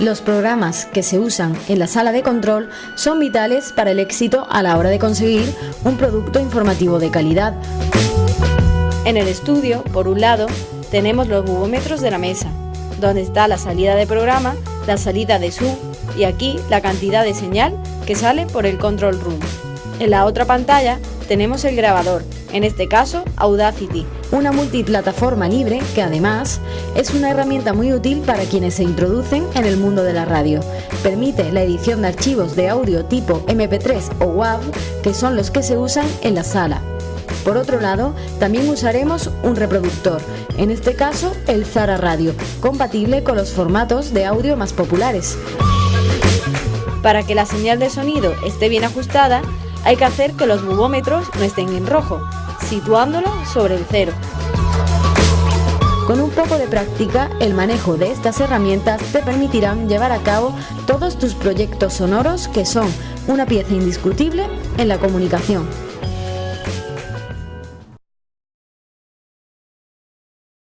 Los programas que se usan en la sala de control son vitales para el éxito a la hora de conseguir un producto informativo de calidad. En el estudio, por un lado, tenemos los bubómetros de la mesa, donde está la salida de programa, la salida de sub y aquí la cantidad de señal que sale por el control room. En la otra pantalla tenemos el grabador, en este caso Audacity, una multiplataforma libre que además es una herramienta muy útil para quienes se introducen en el mundo de la radio. Permite la edición de archivos de audio tipo MP3 o WAV, que son los que se usan en la sala. Por otro lado, también usaremos un reproductor, en este caso el Zara Radio, compatible con los formatos de audio más populares. Para que la señal de sonido esté bien ajustada, hay que hacer que los bubómetros no estén en rojo, situándolo sobre el cero. Con un poco de práctica, el manejo de estas herramientas te permitirán llevar a cabo todos tus proyectos sonoros que son una pieza indiscutible en la comunicación.